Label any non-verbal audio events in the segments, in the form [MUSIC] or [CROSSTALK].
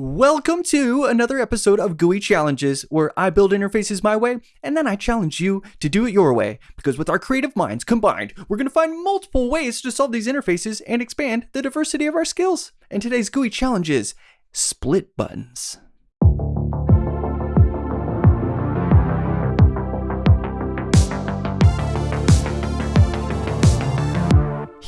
Welcome to another episode of GUI Challenges, where I build interfaces my way and then I challenge you to do it your way. Because with our creative minds combined, we're going to find multiple ways to solve these interfaces and expand the diversity of our skills. And today's GUI challenge is split buttons.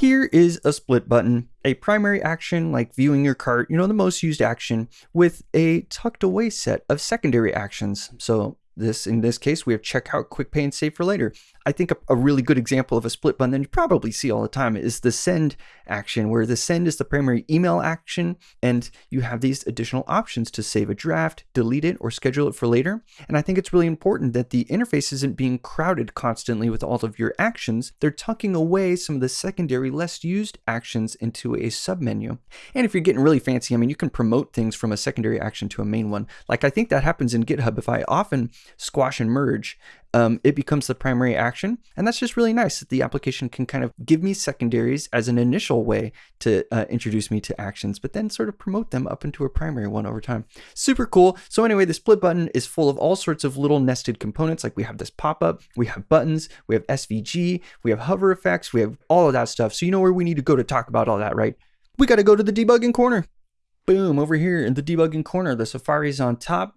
Here is a split button, a primary action like viewing your cart, you know, the most used action, with a tucked away set of secondary actions. So this in this case, we have checkout, quick pay, and save for later. I think a, a, really good example of a split button that you probably see all the time is the send action, where the send is the primary email action, and you have these additional options to save a draft, delete it, or schedule it for later. And I think it's really important that the interface isn't being crowded constantly with all of your actions. They're tucking away some of the secondary, less used actions into a submenu. And if you're getting really fancy, I mean, you can promote things from a secondary action to a main one. Like I think that happens in GitHub. If I often squash and merge, um, it becomes the primary action. And that's just really nice that the application can kind of give me secondaries as an initial way to uh, introduce me to actions, but then sort of promote them up into a primary one over time. Super cool. So anyway, the split button is full of all sorts of little nested components. Like we have this pop-up, we have buttons, we have SVG, we have hover effects, we have all of that stuff. So you know where we need to go to talk about all that, right? We got to go to the debugging corner. Boom, over here in the debugging corner, the Safari's on top,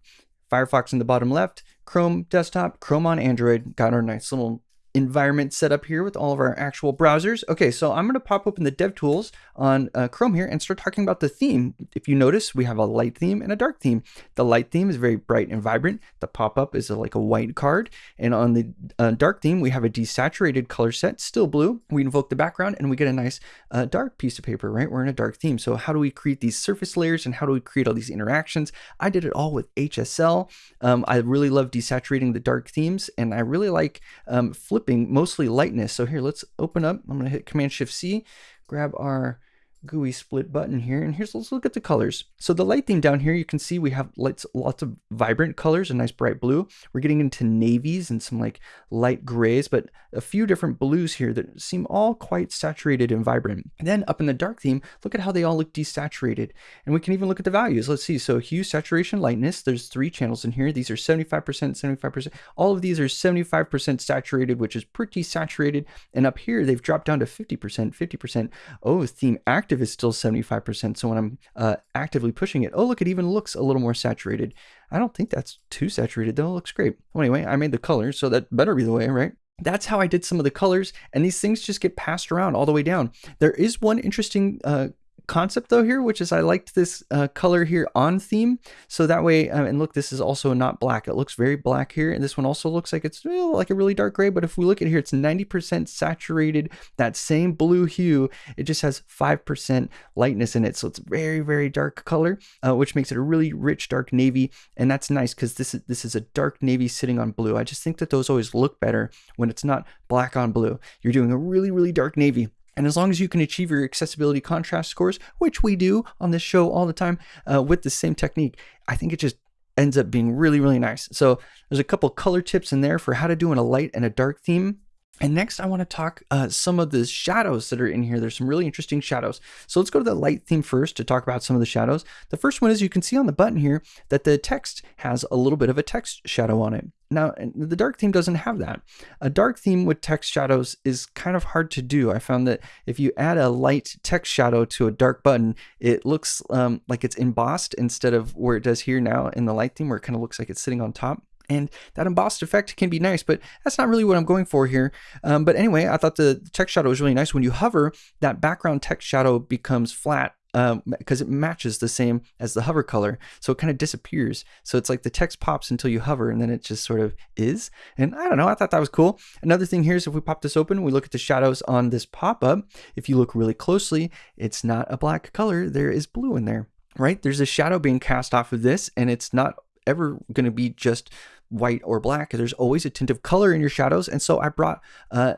Firefox in the bottom left, Chrome desktop, Chrome on Android. Got our nice little environment set up here with all of our actual browsers. Okay, so I'm going to pop open the DevTools on uh, Chrome here and start talking about the theme. If you notice, we have a light theme and a dark theme. The light theme is very bright and vibrant. The pop-up is a, like a white card. And on the uh, dark theme, we have a desaturated color set, still blue. We invoke the background and we get a nice uh, dark piece of paper, right? We're in a dark theme. So how do we create these surface layers and how do we create all these interactions? I did it all with HSL. Um, I really love desaturating the dark themes and I really like um, flipping flipping mostly lightness. So here, let's open up. I'm going to hit Command Shift C, grab our GUI split button here. And here's, let's look at the colors. So the light theme down here, you can see we have lights, lots of vibrant colors, a nice bright blue. We're getting into navies and some like light grays, but a few different blues here that seem all quite saturated and vibrant. And then up in the dark theme, look at how they all look desaturated. And we can even look at the values. Let's see. So hue, saturation, lightness, there's three channels in here. These are 75%, 75%. All of these are 75% saturated, which is pretty saturated. And up here, they've dropped down to 50%, 50%. Oh, theme active active is still 75%. So when I'm uh, actively pushing it, oh, look, it even looks a little more saturated. I don't think that's too saturated though. It looks great. Well, anyway, I made the colors, so that better be the way, right? That's how I did some of the colors, and these things just get passed around all the way down. There is one interesting uh, concept though here, which is I liked this uh, color here on theme. So that way, uh, and look, this is also not black. It looks very black here. And this one also looks like it's well, like a really dark gray. But if we look at here, it's 90% saturated, that same blue hue. It just has 5% lightness in it. So it's very, very dark color, uh, which makes it a really rich dark navy. And that's nice because this is, this is a dark navy sitting on blue. I just think that those always look better when it's not black on blue. You're doing a really, really dark navy. And as long as you can achieve your accessibility contrast scores, which we do on this show all the time uh, with the same technique, I think it just ends up being really, really nice. So there's a couple color tips in there for how to do in a light and a dark theme. And next, I want to talk uh, some of the shadows that are in here. There's some really interesting shadows. So let's go to the light theme first to talk about some of the shadows. The first one is you can see on the button here that the text has a little bit of a text shadow on it. Now, the dark theme doesn't have that. A dark theme with text shadows is kind of hard to do. I found that if you add a light text shadow to a dark button, it looks um, like it's embossed instead of where it does here now in the light theme, where it kind of looks like it's sitting on top. And that embossed effect can be nice, but that's not really what I'm going for here. Um, but anyway, I thought the text shadow was really nice. When you hover, that background text shadow becomes flat because um, it matches the same as the hover color. So it kind of disappears. So it's like the text pops until you hover and then it just sort of is. And I don't know, I thought that was cool. Another thing here is if we pop this open, we look at the shadows on this pop-up. If you look really closely, it's not a black color. There is blue in there, right? There's a shadow being cast off of this and it's not ever going to be just white or black. There's always a tint of color in your shadows. And so I brought uh,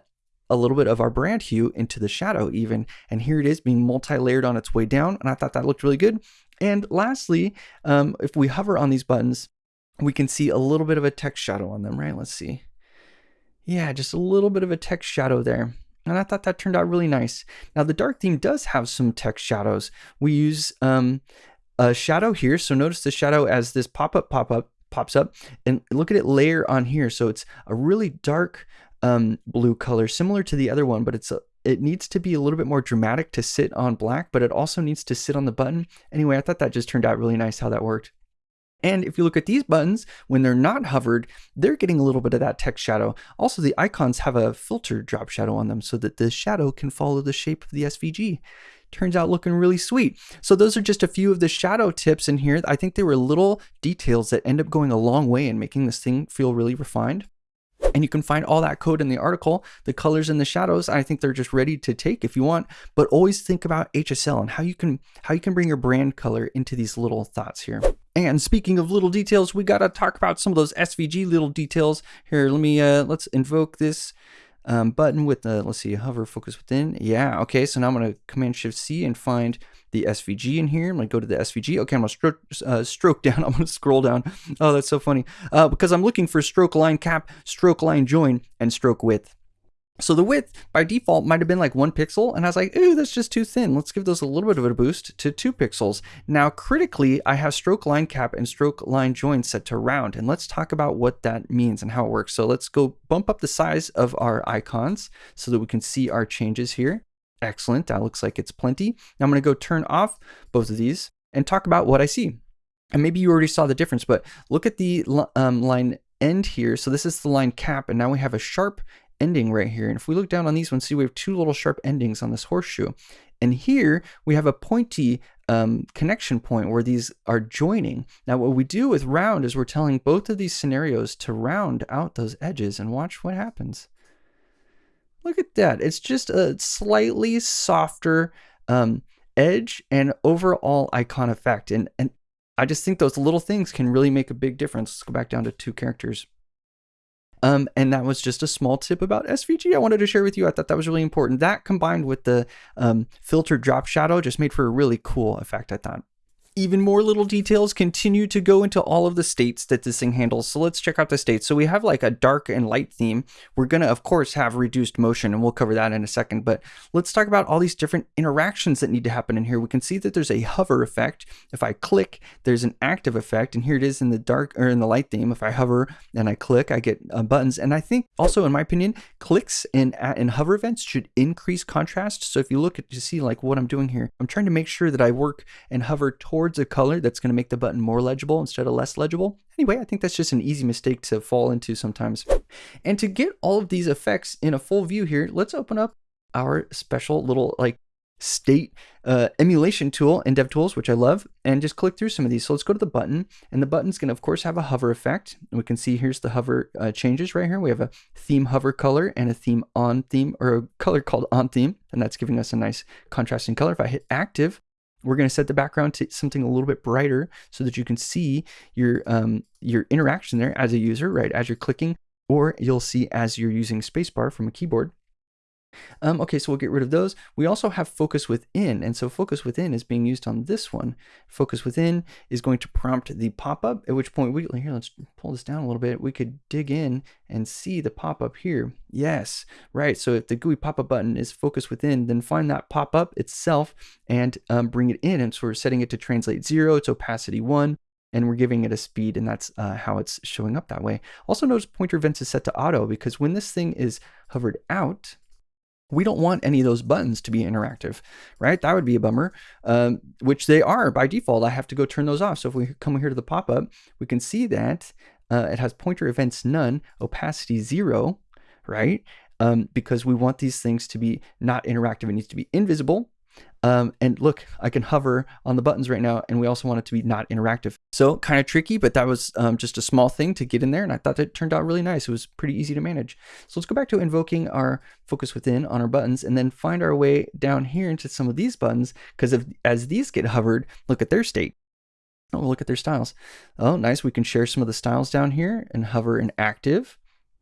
a little bit of our brand hue into the shadow even. And here it is being multi-layered on its way down. And I thought that looked really good. And lastly, um, if we hover on these buttons, we can see a little bit of a text shadow on them, right? Let's see. Yeah, just a little bit of a text shadow there. And I thought that turned out really nice. Now the dark theme does have some text shadows. We use um, a shadow here. So notice the shadow as this pop-up pop-up pops up and look at it layer on here. So it's a really dark um, blue color, similar to the other one, but it's a, it needs to be a little bit more dramatic to sit on black, but it also needs to sit on the button. Anyway, I thought that just turned out really nice how that worked. And if you look at these buttons, when they're not hovered, they're getting a little bit of that text shadow. Also, the icons have a filter drop shadow on them so that the shadow can follow the shape of the SVG. Turns out looking really sweet. So those are just a few of the shadow tips in here. I think they were little details that end up going a long way in making this thing feel really refined. And you can find all that code in the article, the colors and the shadows. I think they're just ready to take if you want, but always think about HSL and how you can how you can bring your brand color into these little thoughts here. And speaking of little details, we got to talk about some of those SVG little details. Here, let me uh let's invoke this um, button with the, let's see, hover focus within. Yeah, okay, so now I'm to Command Shift C and find the SVG in here. I'm to go to the SVG. Okay, I'm to stroke, uh, stroke [LAUGHS] down. I'm to scroll down. Oh, that's so funny. Uh, because I'm looking for stroke line cap, stroke line join, and stroke width. So the width by default might have been like one pixel, and I was like, ooh, that's just too thin. Let's give those a little bit of a boost to two pixels. Now, critically, I have stroke line cap and stroke line join set to round, and let's talk about what that means and how it works. So let's go bump up the size of our icons so that we can see our changes here. Excellent, that looks like it's plenty. Now I'm gonna go turn off both of these and talk about what I see. And maybe you already saw the difference, but look at the um, line end here. So this is the line cap, and now we have a sharp ending right here. And if we look down on these ones, see we have two little sharp endings on this horseshoe. And here we have a pointy um, connection point where these are joining. Now what we do with round is we're telling both of these scenarios to round out those edges and watch what happens. Look at that. It's just a slightly softer um, edge and overall icon effect. And, and I just think those little things can really make a big difference. Let's go back down to two characters. Um, and that was just a small tip about SVG I wanted to share with you. I thought that was really important. That combined with the um, filter drop shadow just made for a really cool effect, I thought even more little details continue to go into all of the states that this thing handles. So let's check out the states. So we have like a dark and light theme. We're going to, of course, have reduced motion, and we'll cover that in a second. But let's talk about all these different interactions that need to happen in here. We can see that there's a hover effect. If I click, there's an active effect. And here it is in the dark or in the light theme. If I hover and I click, I get uh, buttons. And I think also, in my opinion, clicks and, and hover events should increase contrast. So if you look at to see like what I'm doing here, I'm trying to make sure that I work and hover towards a color that's going to make the button more legible instead of less legible. Anyway, I think that's just an easy mistake to fall into sometimes. And to get all of these effects in a full view here, let's open up our special little like state uh, emulation tool in DevTools, which I love, and just click through some of these. So let's go to the button, and the button's going to, of course, have a hover effect. And we can see here's the hover uh, changes right here. We have a theme hover color and a theme on theme, or a color called on theme, and that's giving us a nice contrasting color. If I hit active, we're going to set the background to something a little bit brighter so that you can see your um, your interaction there as a user, right? As you're clicking, or you'll see as you're using spacebar from a keyboard. Um, okay, so we'll get rid of those. We also have focus within, and so focus within is being used on this one. Focus within is going to prompt the pop-up, at which point we, here, let's pull this down a little bit. We could dig in and see the pop-up here. Yes, right, so if the GUI pop-up button is focus within, then find that pop-up itself and um, bring it in. And so we're setting it to translate zero, it's opacity one, and we're giving it a speed and that's uh, how it's showing up that way. Also notice pointer events is set to auto because when this thing is hovered out, we don't want any of those buttons to be interactive, right? That would be a bummer, um, which they are by default. I have to go turn those off. So if we come here to the pop-up, we can see that uh, it has pointer events none, opacity zero, right? Um, because we want these things to be not interactive. It needs to be invisible um, and look, I can hover on the buttons right now, and we also want it to be not interactive. So kind of tricky, but that was um, just a small thing to get in there, and I thought it turned out really nice. It was pretty easy to manage. So let's go back to invoking our focus within on our buttons, and then find our way down here into some of these buttons, because as these get hovered, look at their state. Oh, look at their styles. Oh, nice. We can share some of the styles down here and hover in active.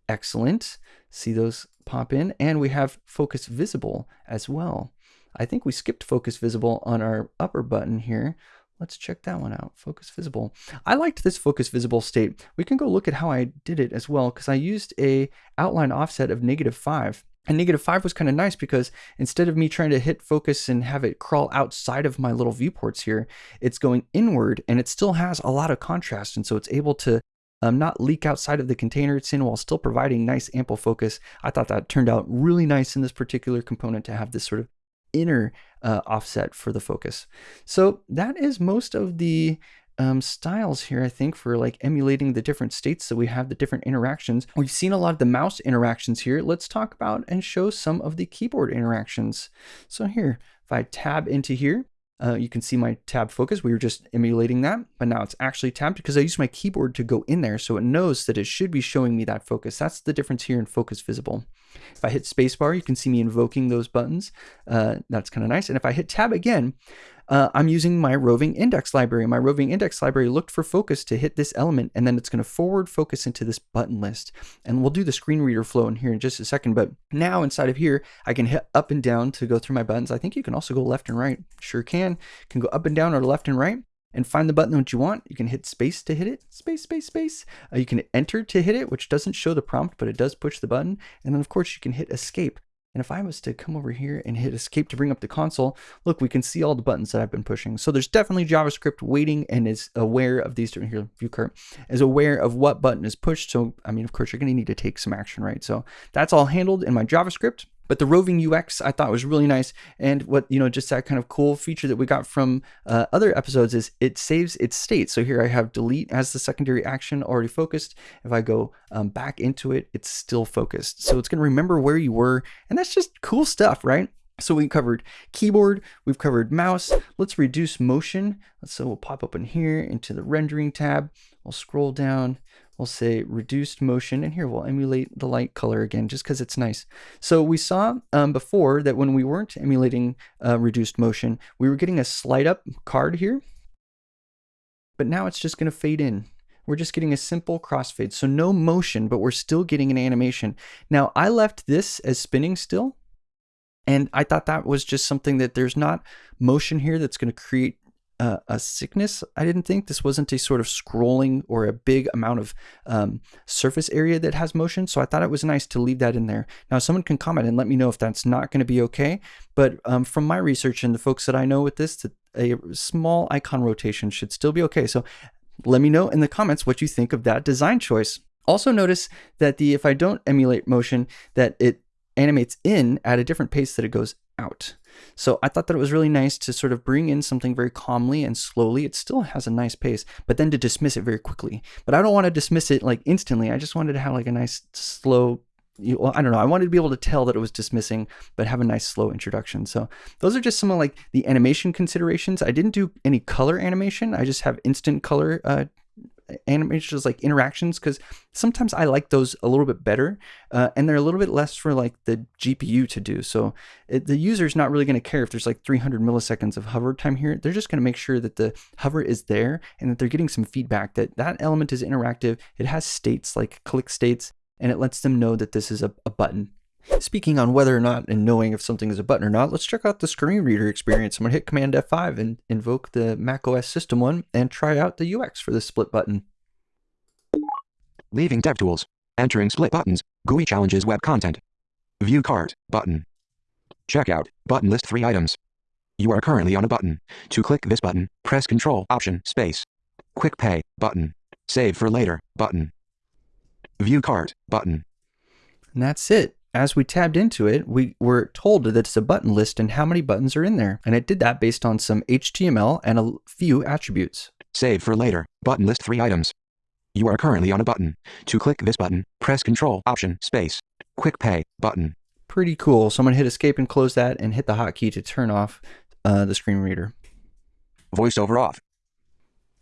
Excellent. See those pop in. And we have focus visible as well. I think we skipped focus visible on our upper button here. Let's check that one out, focus visible. I liked this focus visible state. We can go look at how I did it as well because I used a outline offset of negative five. And negative five was kind of nice because instead of me trying to hit focus and have it crawl outside of my little viewports here, it's going inward and it still has a lot of contrast. And so it's able to um, not leak outside of the container it's in while still providing nice ample focus. I thought that turned out really nice in this particular component to have this sort of inner uh, offset for the focus. So that is most of the um, styles here, I think, for like emulating the different states that we have, the different interactions. We've seen a lot of the mouse interactions here. Let's talk about and show some of the keyboard interactions. So here, if I tab into here, uh, you can see my tab focus. We were just emulating that, but now it's actually tabbed because I use my keyboard to go in there. So it knows that it should be showing me that focus. That's the difference here in focus visible. If I hit spacebar, you can see me invoking those buttons. Uh, that's kind of nice. And if I hit tab again, uh, I'm using my roving index library. My roving index library looked for focus to hit this element, and then it's going to forward focus into this button list. And we'll do the screen reader flow in here in just a second. But now inside of here, I can hit up and down to go through my buttons. I think you can also go left and right. Sure can. Can go up and down or left and right and find the button that you want. You can hit space to hit it, space, space, space. Uh, you can enter to hit it, which doesn't show the prompt, but it does push the button. And then of course you can hit escape and if I was to come over here and hit escape to bring up the console, look, we can see all the buttons that I've been pushing. So there's definitely JavaScript waiting and is aware of these different here, view cart, is aware of what button is pushed. So, I mean, of course, you're going to need to take some action, right? So that's all handled in my JavaScript. But the roving UX I thought was really nice. And what, you know, just that kind of cool feature that we got from uh, other episodes is it saves its state. So here I have delete as the secondary action already focused. If I go um, back into it, it's still focused. So it's going to remember where you were. And that's just cool stuff, right? So we covered keyboard, we've covered mouse. Let's reduce motion. So we'll pop up in here into the rendering tab. We'll scroll down we'll say reduced motion and here we'll emulate the light color again just because it's nice. So we saw um, before that when we weren't emulating uh, reduced motion we were getting a slide up card here. But now it's just going to fade in. We're just getting a simple crossfade. So no motion but we're still getting an animation. Now I left this as spinning still and I thought that was just something that there's not motion here that's going to create uh, a sickness. I didn't think this wasn't a sort of scrolling or a big amount of um, surface area that has motion. So I thought it was nice to leave that in there. Now, someone can comment and let me know if that's not going to be okay. But um, from my research and the folks that I know with this, that a small icon rotation should still be okay. So let me know in the comments what you think of that design choice. Also notice that the if I don't emulate motion, that it animates in at a different pace that it goes out. So I thought that it was really nice to sort of bring in something very calmly and slowly. It still has a nice pace, but then to dismiss it very quickly. But I don't want to dismiss it like instantly. I just wanted to have like a nice slow you, well, I don't know. I wanted to be able to tell that it was dismissing, but have a nice slow introduction. So those are just some of like the animation considerations. I didn't do any color animation. I just have instant color uh, animations like interactions because sometimes I like those a little bit better uh, and they're a little bit less for like the GPU to do. So it, the is not really going to care if there's like 300 milliseconds of hover time here. They're just going to make sure that the hover is there and that they're getting some feedback that that element is interactive. It has states like click states and it lets them know that this is a, a button Speaking on whether or not and knowing if something is a button or not, let's check out the screen reader experience. I'm going to hit Command F5 and invoke the macOS system one and try out the UX for this split button. Leaving DevTools. Entering split buttons. GUI challenges web content. View cart button. Checkout button list three items. You are currently on a button. To click this button, press Control Option Space. Quick Pay button. Save for later button. View cart button. And that's it as we tabbed into it, we were told that it's a button list and how many buttons are in there. And it did that based on some HTML and a few attributes. Save for later. Button list three items. You are currently on a button. To click this button, press Control Option Space. Quick Pay button. Pretty cool. Someone hit Escape and close that and hit the hotkey to turn off uh, the screen reader. VoiceOver off.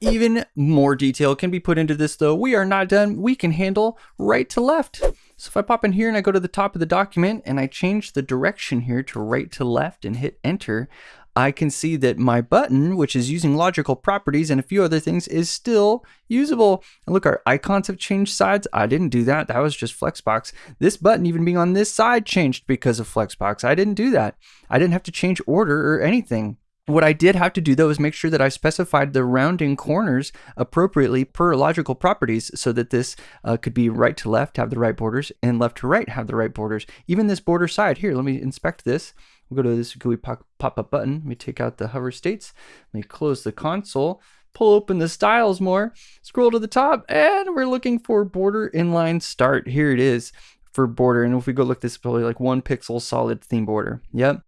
Even more detail can be put into this though. We are not done. We can handle right to left. So if I pop in here and I go to the top of the document and I change the direction here to right to left and hit enter, I can see that my button, which is using logical properties and a few other things, is still usable. And look, our icons have changed sides. I didn't do that. That was just Flexbox. This button even being on this side changed because of Flexbox. I didn't do that. I didn't have to change order or anything. What I did have to do though is make sure that I specified the rounding corners appropriately per logical properties so that this uh, could be right to left, have the right borders, and left to right, have the right borders. Even this border side here, let me inspect this. We'll go to this GUI pop-up button. Let me take out the hover states. Let me close the console, pull open the styles more, scroll to the top, and we're looking for border inline start. Here it is for border. And if we go look, this is probably like one pixel solid theme border. Yep.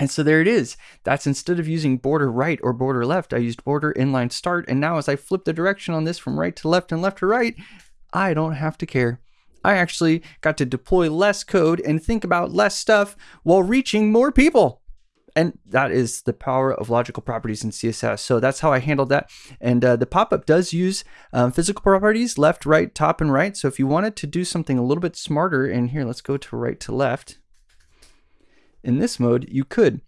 And so there it is. That's instead of using border right or border left, I used border inline start. And now as I flip the direction on this from right to left and left to right, I don't have to care. I actually got to deploy less code and think about less stuff while reaching more people. And that is the power of logical properties in CSS. So that's how I handled that. And uh, the pop-up does use um, physical properties, left, right, top, and right. So if you wanted to do something a little bit smarter, and here, let's go to right to left in this mode, you could.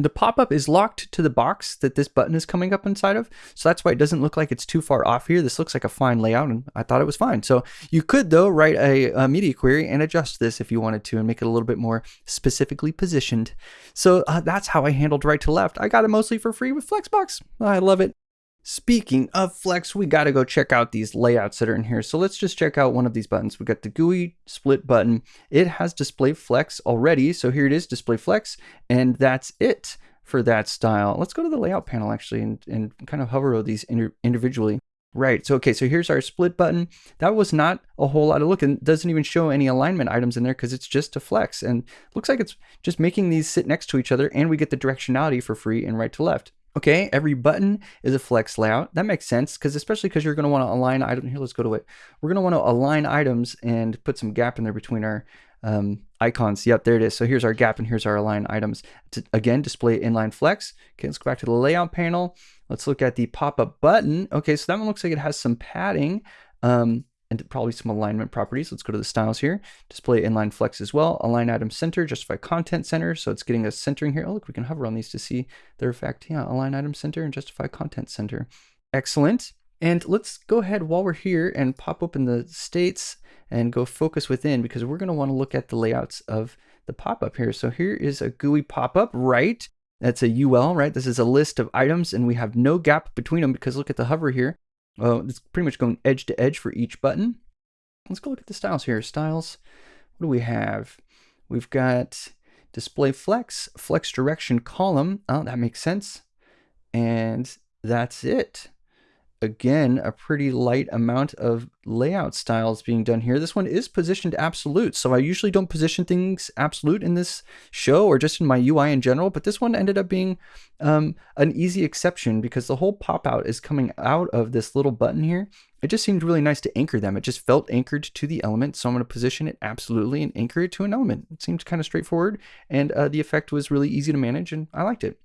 The pop-up is locked to the box that this button is coming up inside of. So that's why it doesn't look like it's too far off here. This looks like a fine layout and I thought it was fine. So you could though write a, a media query and adjust this if you wanted to and make it a little bit more specifically positioned. So uh, that's how I handled right to left. I got it mostly for free with Flexbox. I love it. Speaking of Flex, we got to go check out these layouts that are in here. So let's just check out one of these buttons. We got the GUI split button. It has display flex already. So here it is, display flex, and that's it for that style. Let's go to the layout panel actually and, and kind of hover over these individually. Right, so okay, so here's our split button. That was not a whole lot of look and doesn't even show any alignment items in there because it's just a flex. And looks like it's just making these sit next to each other and we get the directionality for free and right to left. Okay, every button is a flex layout. That makes sense because especially because you're going to want to align item. Here, let's go to it. We're going to want to align items and put some gap in there between our um, icons. Yep, there it is. So here's our gap and here's our align items. To, again, display inline flex. Okay, let's go back to the layout panel. Let's look at the pop-up button. Okay, so that one looks like it has some padding. Um, and probably some alignment properties. Let's go to the styles here. Display inline flex as well. Align item center, justify content center. So it's getting us centering here. Oh, look, we can hover on these to see their effect. Yeah, align item center and justify content center. Excellent. And let's go ahead while we're here and pop open the states and go focus within because we're going to want to look at the layouts of the pop-up here. So here is a GUI pop-up, right? That's a UL, right? This is a list of items and we have no gap between them because look at the hover here. Oh, it's pretty much going edge to edge for each button. Let's go look at the styles here. Styles, what do we have? We've got display flex, flex direction column. Oh, that makes sense. And that's it again, a pretty light amount of layout styles being done here. This one is positioned absolute. So I usually don't position things absolute in this show or just in my UI in general, but this one ended up being um, an easy exception because the whole pop out is coming out of this little button here. It just seemed really nice to anchor them. It just felt anchored to the element. So I'm going to position it absolutely and anchor it to an element. It seemed kind of straightforward and uh, the effect was really easy to manage and I liked it.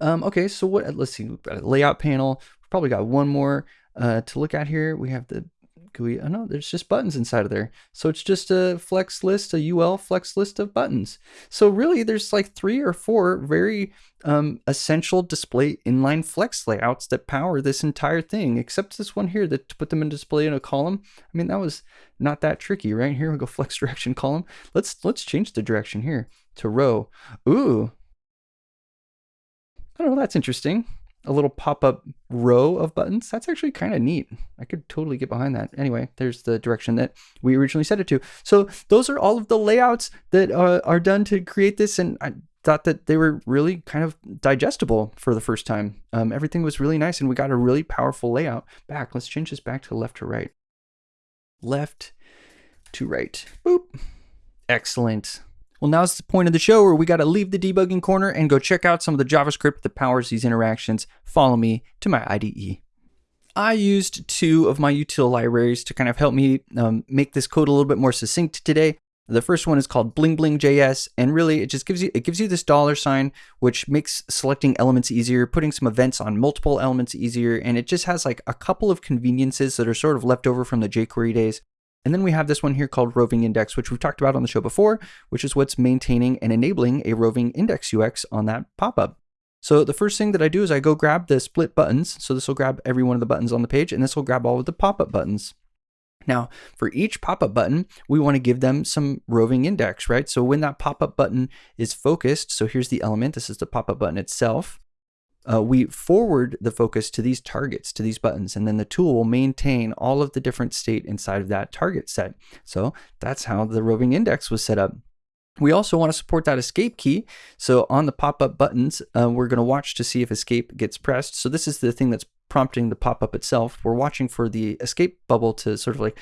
Um, okay, so what, let's see, we've got a layout panel, probably got one more uh, to look at here. We have the GUI. Oh no, there's just buttons inside of there. So it's just a flex list, a UL flex list of buttons. So really there's like three or four very um, essential display inline flex layouts that power this entire thing, except this one here that to put them in display in a column. I mean, that was not that tricky, right? Here we go [LAUGHS] flex direction column. Let's, let's change the direction here to row. Ooh, I don't know, that's interesting a little pop-up row of buttons. That's actually kind of neat. I could totally get behind that. Anyway, there's the direction that we originally set it to. So those are all of the layouts that uh, are done to create this. And I thought that they were really kind of digestible for the first time. Um, everything was really nice and we got a really powerful layout back. Let's change this back to left to right. Left to right. Boop. Excellent. Well, now's the point of the show where we got to leave the debugging corner and go check out some of the JavaScript that powers these interactions. Follow me to my IDE. I used two of my util libraries to kind of help me um, make this code a little bit more succinct today. The first one is called Bling Bling JS, and really it just gives you it gives you this dollar sign, which makes selecting elements easier, putting some events on multiple elements easier, and it just has like a couple of conveniences that are sort of left over from the jQuery days. And then we have this one here called roving index, which we've talked about on the show before, which is what's maintaining and enabling a roving index UX on that pop-up. So the first thing that I do is I go grab the split buttons. So this will grab every one of the buttons on the page and this will grab all of the pop-up buttons. Now, for each pop-up button, we want to give them some roving index, right? So when that pop-up button is focused, so here's the element, this is the pop-up button itself. Uh, we forward the focus to these targets, to these buttons, and then the tool will maintain all of the different state inside of that target set. So that's how the roving index was set up. We also want to support that escape key. So on the pop-up buttons, uh, we're going to watch to see if escape gets pressed. So this is the thing that's prompting the pop-up itself. We're watching for the escape bubble to sort of like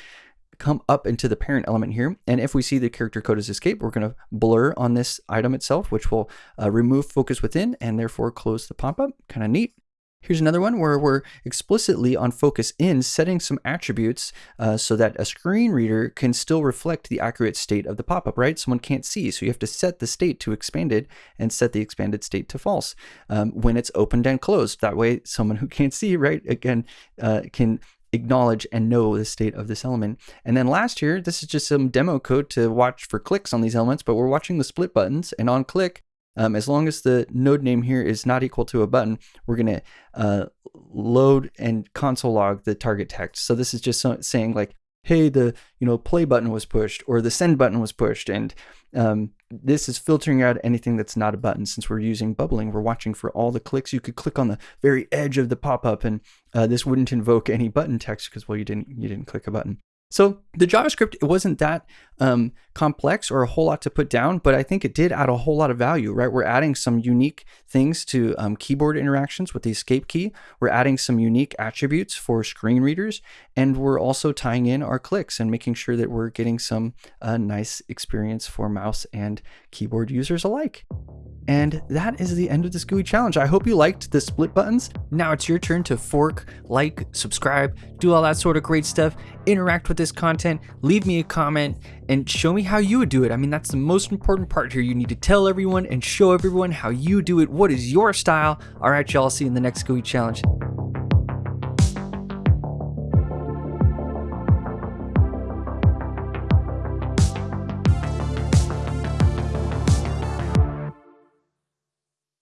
come up into the parent element here. And if we see the character code as escape, we're going to blur on this item itself, which will uh, remove focus within and therefore close the pop-up. Kind of neat. Here's another one where we're explicitly on focus in setting some attributes uh, so that a screen reader can still reflect the accurate state of the pop-up, right? Someone can't see, so you have to set the state to expanded and set the expanded state to false um, when it's opened and closed. That way, someone who can't see, right, again, uh, can acknowledge and know the state of this element. And then last here, this is just some demo code to watch for clicks on these elements, but we're watching the split buttons and on click, um, as long as the node name here is not equal to a button, we're going to uh, load and console log the target text. So this is just so, saying like, hey, the you know play button was pushed or the send button was pushed, and um, this is filtering out anything that's not a button. Since we're using bubbling, we're watching for all the clicks. You could click on the very edge of the pop-up, and uh, this wouldn't invoke any button text because well, you didn't you didn't click a button. So the JavaScript, it wasn't that um, complex or a whole lot to put down, but I think it did add a whole lot of value, right? We're adding some unique things to um, keyboard interactions with the escape key. We're adding some unique attributes for screen readers, and we're also tying in our clicks and making sure that we're getting some uh, nice experience for mouse and keyboard users alike. And that is the end of this GUI challenge. I hope you liked the split buttons. Now it's your turn to fork, like, subscribe, do all that sort of great stuff, interact with this content, leave me a comment, and show me how you would do it. I mean, that's the most important part here. You need to tell everyone and show everyone how you do it. What is your style? All right, y'all, see you in the next GUI challenge.